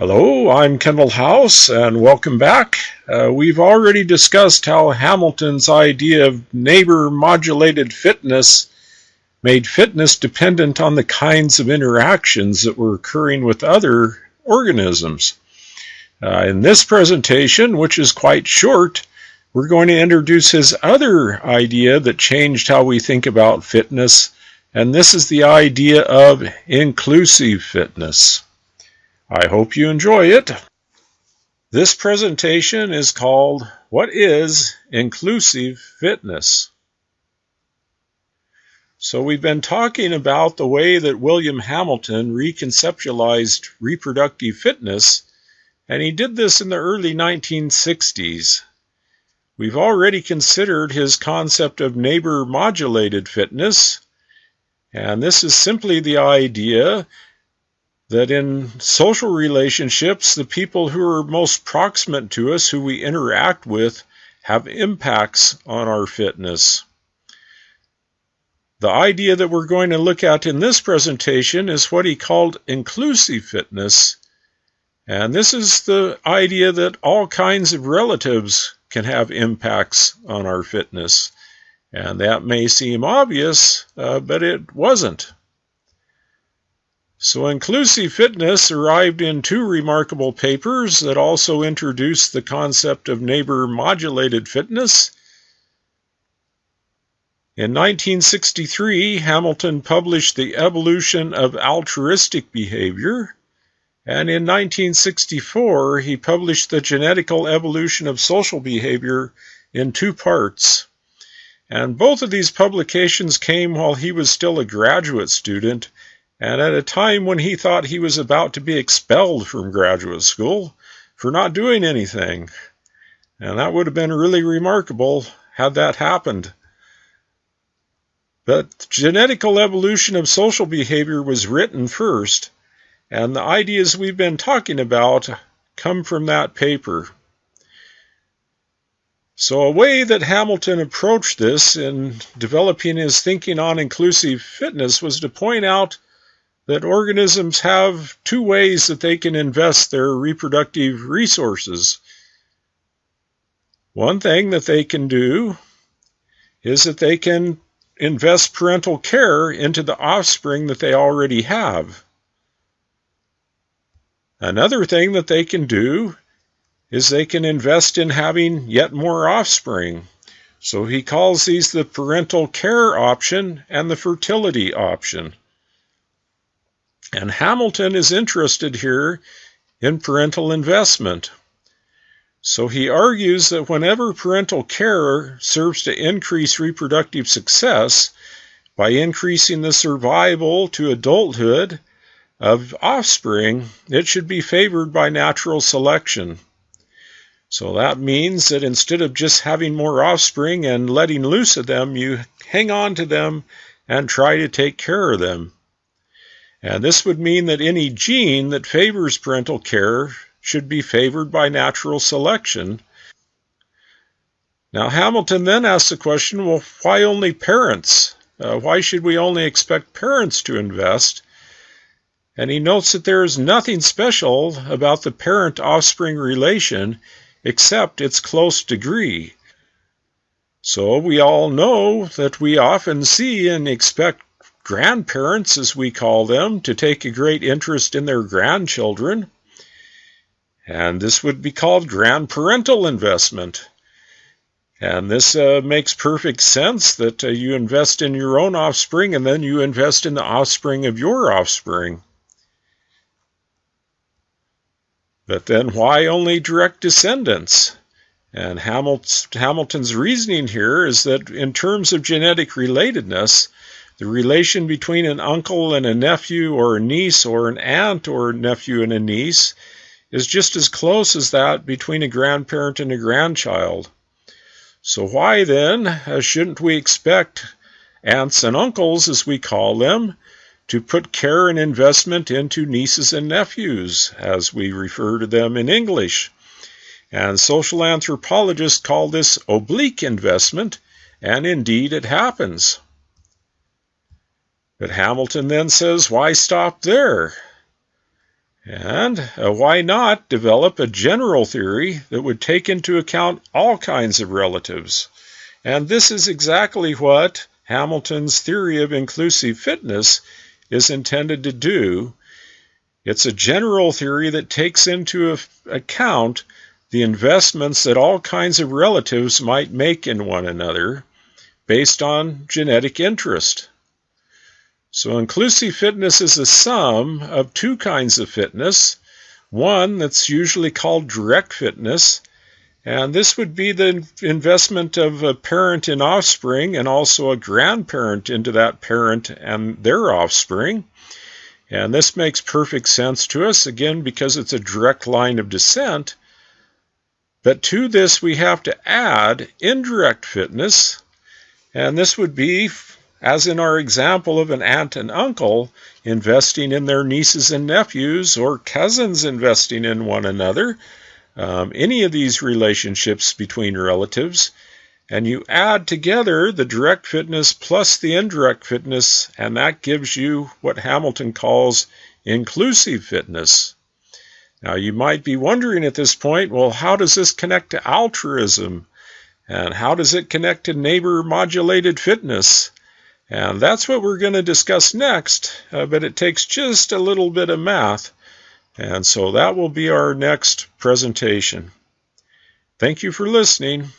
Hello, I'm Kendall House, and welcome back. Uh, we've already discussed how Hamilton's idea of neighbor modulated fitness made fitness dependent on the kinds of interactions that were occurring with other organisms. Uh, in this presentation, which is quite short, we're going to introduce his other idea that changed how we think about fitness, and this is the idea of inclusive fitness. I hope you enjoy it. This presentation is called What is Inclusive Fitness? So we've been talking about the way that William Hamilton reconceptualized reproductive fitness, and he did this in the early 1960s. We've already considered his concept of neighbor modulated fitness, and this is simply the idea that in social relationships, the people who are most proximate to us, who we interact with, have impacts on our fitness. The idea that we're going to look at in this presentation is what he called inclusive fitness. And this is the idea that all kinds of relatives can have impacts on our fitness. And that may seem obvious, uh, but it wasn't. So inclusive fitness arrived in two remarkable papers that also introduced the concept of neighbor modulated fitness. In 1963, Hamilton published The Evolution of Altruistic Behavior, and in 1964, he published The Genetical Evolution of Social Behavior in two parts. And both of these publications came while he was still a graduate student and at a time when he thought he was about to be expelled from graduate school for not doing anything. And that would have been really remarkable had that happened. But genetical evolution of social behavior was written first, and the ideas we've been talking about come from that paper. So, a way that Hamilton approached this in developing his thinking on inclusive fitness was to point out that organisms have two ways that they can invest their reproductive resources. One thing that they can do is that they can invest parental care into the offspring that they already have. Another thing that they can do is they can invest in having yet more offspring. So he calls these the parental care option and the fertility option. And Hamilton is interested here in parental investment. So he argues that whenever parental care serves to increase reproductive success by increasing the survival to adulthood of offspring, it should be favored by natural selection. So that means that instead of just having more offspring and letting loose of them, you hang on to them and try to take care of them. And this would mean that any gene that favors parental care should be favored by natural selection. Now, Hamilton then asks the question well, why only parents? Uh, why should we only expect parents to invest? And he notes that there is nothing special about the parent offspring relation except its close degree. So we all know that we often see and expect grandparents, as we call them, to take a great interest in their grandchildren. And this would be called grandparental investment. And this uh, makes perfect sense that uh, you invest in your own offspring and then you invest in the offspring of your offspring. But then why only direct descendants? And Hamilton's reasoning here is that in terms of genetic relatedness, the relation between an uncle and a nephew, or a niece, or an aunt, or a nephew and a niece, is just as close as that between a grandparent and a grandchild. So, why then uh, shouldn't we expect aunts and uncles, as we call them, to put care and investment into nieces and nephews, as we refer to them in English? And social anthropologists call this oblique investment, and indeed it happens. But Hamilton then says, why stop there? And uh, why not develop a general theory that would take into account all kinds of relatives? And this is exactly what Hamilton's theory of inclusive fitness is intended to do. It's a general theory that takes into account the investments that all kinds of relatives might make in one another based on genetic interest. So inclusive fitness is a sum of two kinds of fitness. One that's usually called direct fitness, and this would be the investment of a parent in offspring and also a grandparent into that parent and their offspring. And this makes perfect sense to us, again, because it's a direct line of descent. But to this, we have to add indirect fitness, and this would be as in our example of an aunt and uncle investing in their nieces and nephews, or cousins investing in one another, um, any of these relationships between relatives, and you add together the direct fitness plus the indirect fitness, and that gives you what Hamilton calls inclusive fitness. Now, you might be wondering at this point, well, how does this connect to altruism? And how does it connect to neighbor modulated fitness? And that's what we're going to discuss next, uh, but it takes just a little bit of math. And so that will be our next presentation. Thank you for listening.